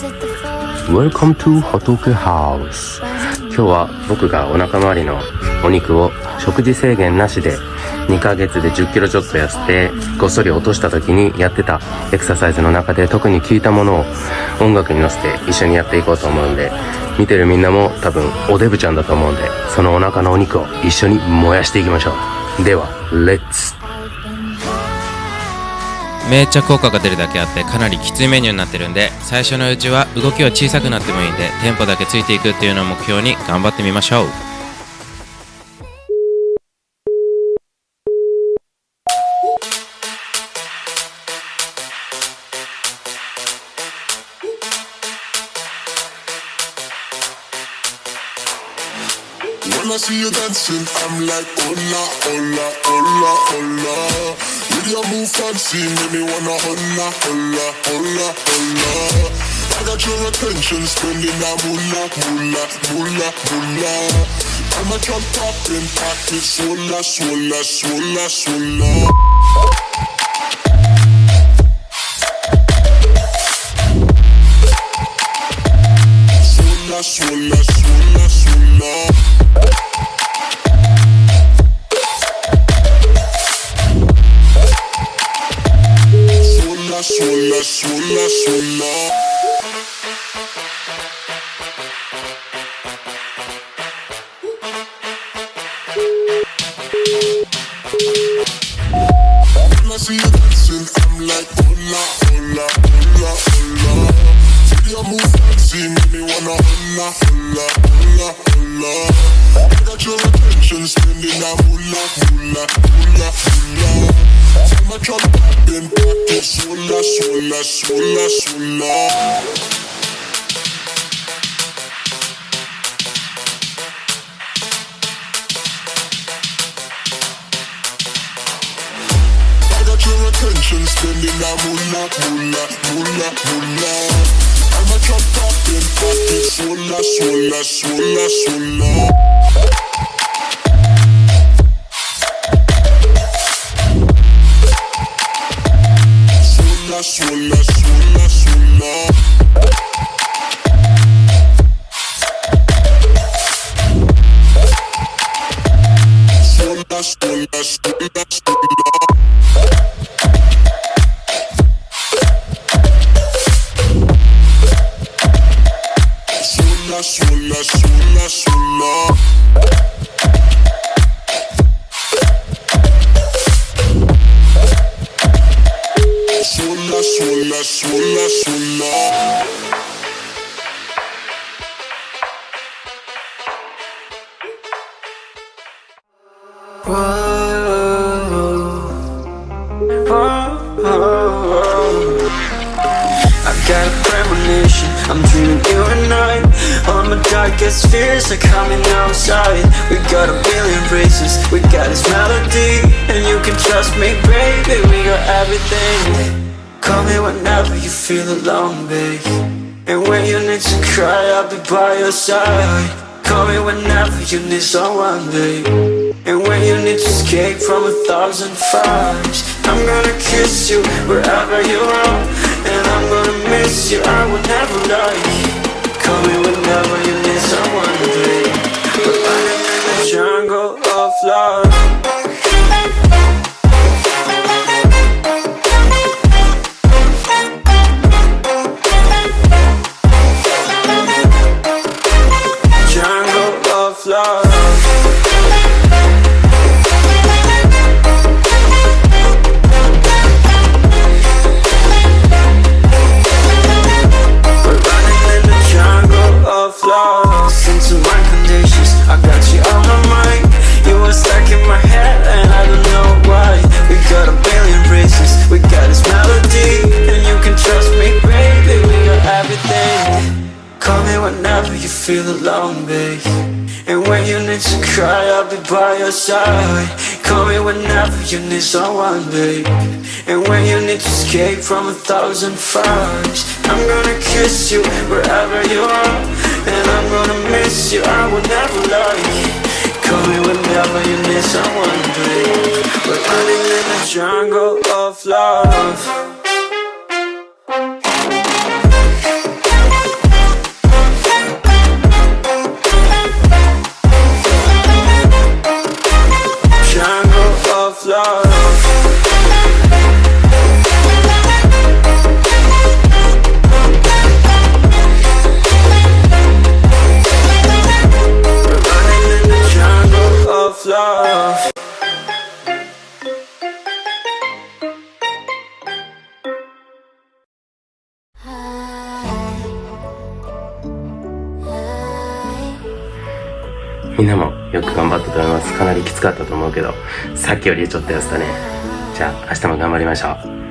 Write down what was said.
Welcome to ホトクハウス今日は僕がお腹周りのお肉を食事制限なしで2ヶ月で10キロちょっと痩せてごっそり落とした時にやってたエクササイズの中で特に効いたものを音楽に乗せて一緒にやっていこうと思うんで見てるみんなも多分おデブちゃんだと思うんでそのお腹のお肉を一緒に燃やしていきましょう。ではレッツめっちゃ効果が出るだけあってかなりきついメニューになってるんで最初のうちは動きは小さくなってもいいんでテンポだけついていくっていうのを目標に頑張ってみましょう When I see you dancing, I'm like, hola, hola, hola, hola. Your move fancy, make me wanna hola, hola, hola, hola. I got your attention, spending that moolah, moolah, moolah, moolah. I'm a drop popping, pocket, swola, swola, swola, swola. Swola, swola, swola, moolah, moolah, moolah. So much on popping, pocket, swola, swola, swola, swola. I got your attention, spending that moolah, moolah, moolah, moolah. I'm a drop popping, pocket, swola, swola, swola, swola. Swola, swola, swola, swola. Swola, swola, swola, I'm dreaming you and I. All my darkest fears are coming outside. We got a billion races, we got this melody And you can trust me, baby, we got everything. Call me whenever you feel alone, babe. And when you need to cry, I'll be by your side. Call me whenever you need someone, babe. And when you need to escape from a thousand fires I'm gonna kiss you wherever you are I'm gonna miss you, I will never lie Call me whenever you feel alone, babe. And when you need to cry, I'll be by your side. Call me whenever you need someone, babe. And when you need to escape from a thousand fires I'm gonna kiss you wherever you are. And I'm gonna miss you, I will never lie. Call me whenever you need someone, babe. We're running in the jungle of love みんなもよく頑張ったと思います。かなりきつかったと思うけど、さっきよりちょっと痩せたね。じゃあ、明日も頑張りましょう。